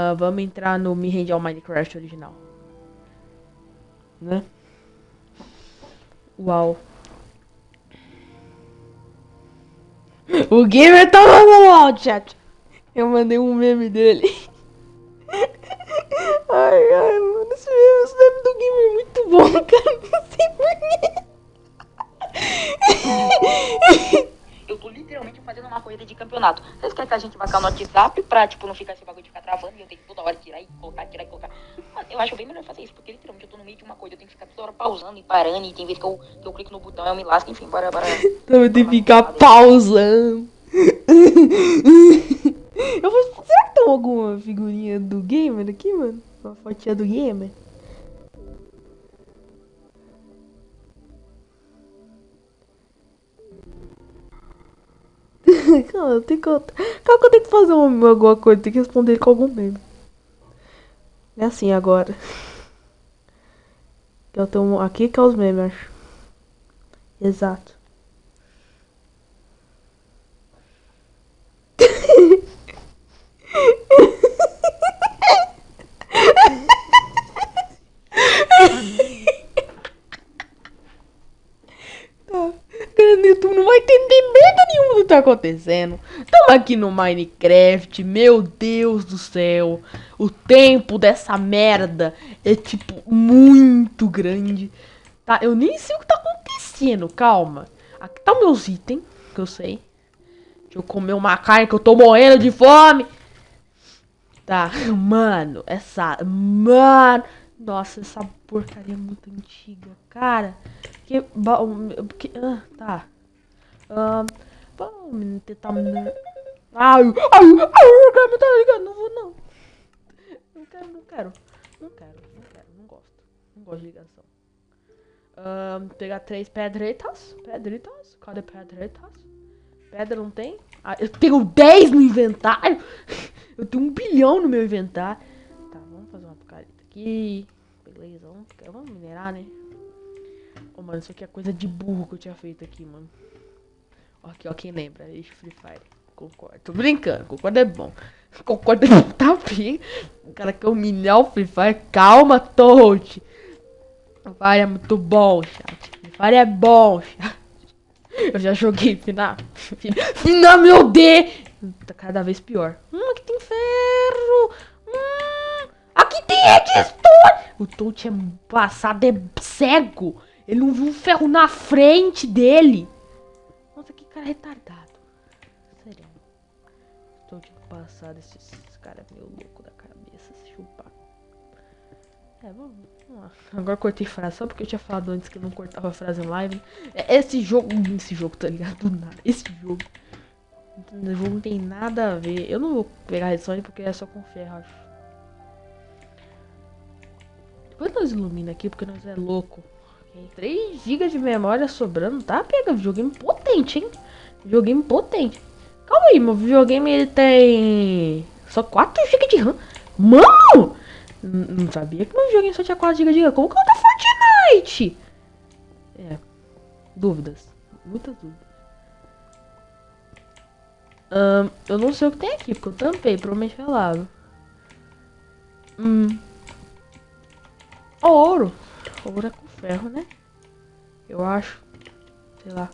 Ah, vamos entrar no Me Rende ao Minecraft original. Né? Uau. O gamer tá mandando áudio, chat. Eu mandei um meme dele. Corrida de campeonato. Vocês querem que a gente vá cá no WhatsApp pra, tipo, não ficar esse bagulho de ficar travando e eu tenho que toda hora tirar e colocar, tirar e colocar. Mano, eu acho bem melhor fazer isso, porque literalmente eu tô no meio de uma coisa, eu tenho que ficar toda hora pausando e parando, e tem vezes que eu, que eu clico no botão e eu me lasco, enfim, bora, bora. Então eu tenho que ficar pausando. Eu vou. Será que tem alguma figurinha do gamer aqui, mano? Uma fotinha do gamer? Calma, eu tenho que. Calma que eu tenho que fazer uma, alguma coisa, tenho que responder com algum meme. É assim agora. Eu tenho aqui que é os memes, acho. Exato. Tá. Cara, no YouTube não vai entender merda nenhuma do que tá acontecendo. Tamo aqui no Minecraft, meu Deus do céu. O tempo dessa merda é, tipo, muito grande. Tá, eu nem sei o que tá acontecendo, calma. Aqui tá meus itens, que eu sei. Deixa eu comer uma carne que eu tô morrendo de fome. Tá, mano, essa. Mano. Nossa, essa porcaria é muito antiga, cara. Que. ba- que ah, tá. Ah, vamos tentar. Ai, ai, ai, quero me tá ligado. Não vou, não. Não quero, não quero. Não quero, não quero, não gosto. Não gosto de ligação. Ah, pegar três pedretas. Pedretas? Cadê pedretas? Pedra não tem? Ah, eu tenho 10 no inventário. Eu tenho um bilhão no meu inventário. Tá, vamos fazer uma picareta aqui. Beleza, vamos, vamos minerar, né? Ô, mano, isso aqui é coisa de burro que eu tinha feito aqui, mano. Aqui, ó, quem lembra? Ixi, Free Fire. Concordo. Tô brincando, concordo é bom. Concordo é tá bem. O cara quer humilhar o Free Fire. Calma, Toad. Free Fire é muito bom, chat. Free Fire é bom, chat. Eu já joguei final. Final, meu Deus! Tá cada vez pior. Hum, aqui tem ferro. Hum, aqui tem redstone. O Toad é passado, é cego. Ele não viu um ferro na frente dele. Cara retardado. Sério. Toad passado, esse, esse cara é meio louco da cabeça, se chupar. É, vamos, vamos lá. Agora cortei frase, só porque eu tinha falado antes que eu não cortava frase em live. É, Esse jogo, esse jogo, tá ligado? Do nada. Esse jogo. Esse jogo não tem nada a ver. Eu não vou pegar redstone porque é só com ferro, acho. Depois nós ilumina aqui porque nós é louco. Tem 3 GB de memória sobrando, tá? Pega videogame potente, hein? Videogame potente. Calma aí, meu videogame ele tem só 4 GB de RAM. Mano! Não sabia que meu videogame só tinha 4 GB de RAM. Como que eu tô Fortnite? É. Dúvidas. Muitas dúvidas. Eu não sei o que tem aqui, porque eu tampei, provavelmente foi lava. Hum. Ouro. Ouro é com ferro, né? Eu acho. Sei lá.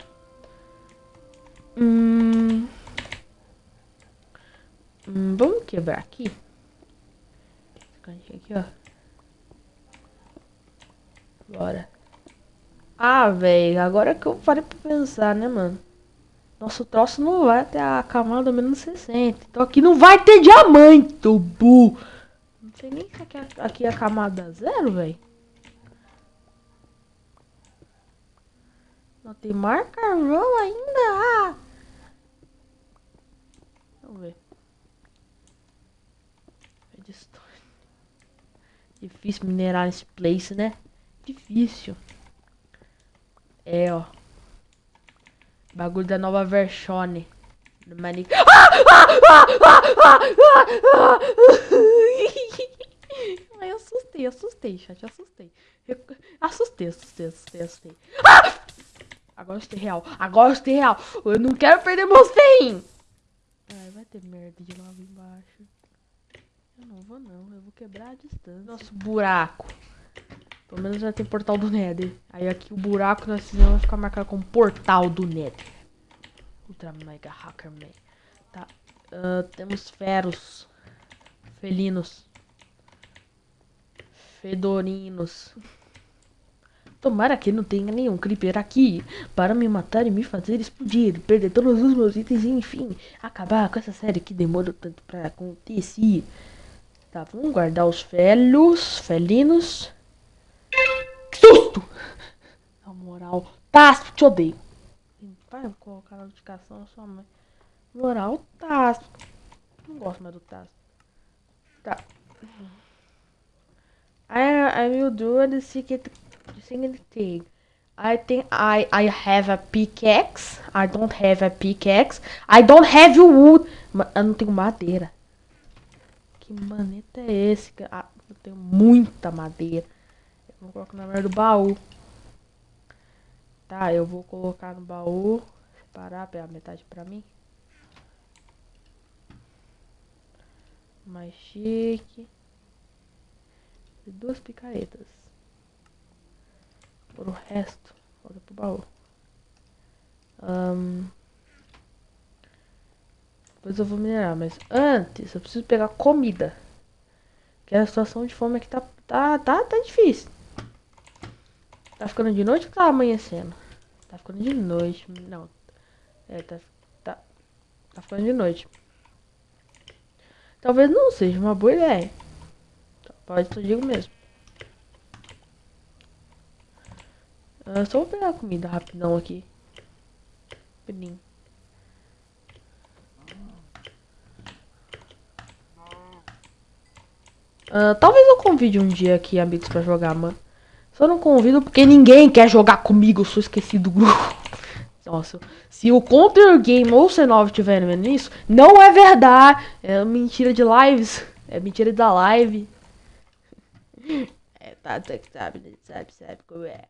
Vamos quebrar aqui. Aqui, ó. Bora. Ah, velho, agora que eu parei pra pensar, né, mano? Nosso troço não vai até a camada menos 60. Então aqui não vai ter diamante, burro. Não sei nem se aqui, é- aqui é a camada zero, velho. Não tem mais carvão ainda. Ah. Vamos ver. Redstone. Difícil minerar nesse place, né? Difícil. É, ó. Bagulho da nova versão. Do Mani... Ah! Ah! Ah! Ai, assustei, assustei, chat, assustei. Assustei, assustei, assustei, assustei. Agora eu estou real, agora eu estou real. Eu não quero perder ferrinhos. Ai, vai ter merda de lava embaixo. Não vou não, eu vou quebrar a distância. Nosso buraco. Pelo menos já tem portal do Nether. Aí aqui o buraco nós fizemos vai ficar marcado como portal do Nether. Ultra Mega Hackerman. Tá. Uh, temos feros. Felinos. Fedorinos. Tomara que não tenha nenhum creeper aqui para me matar e me fazer explodir, perder todos os meus itens e enfim, acabar com essa série que demorou tanto para acontecer. Tá, vamos guardar os felos, felinos. Que susto! Na moral, Tasp, te odeio. Vai colocar a notificação na sua mãe. Moral, Tasp. Não gosto mais do Tasp. Tá. I, I will do the secret thing. I think I I have a pickaxe. I don't have a pickaxe. I don't have wood. Eu não tenho madeira. Que maneta é esse? Ah, eu tenho muita madeira. Eu vou colocar na merda do baú. Tá, eu vou colocar no baú. Separar pela metade pra mim. Mais chique. E duas picaretas. Por o resto, volta pro baú. Um, depois eu vou minerar, mas antes eu preciso pegar comida. Que a situação de fome aqui tá, tá, tá, tá difícil. Tá ficando de noite ou tá amanhecendo? Tá ficando de noite. Não. É, tá, tá, tá ficando de noite. Talvez não seja uma boa ideia. Pode, eu digo mesmo. Uh, só vou pegar comida rapidão aqui. Rapidinho. Uh, talvez eu convide um dia aqui amigos pra jogar, mano. Só não convido porque ninguém quer jogar comigo, eu sou esquecido do grupo. Nossa, se o Counter Game ou o C9 estiverem vendo isso, não é verdade. É mentira de lives. É mentira da live. É, tá, tá, sabe, sabe, sabe como é.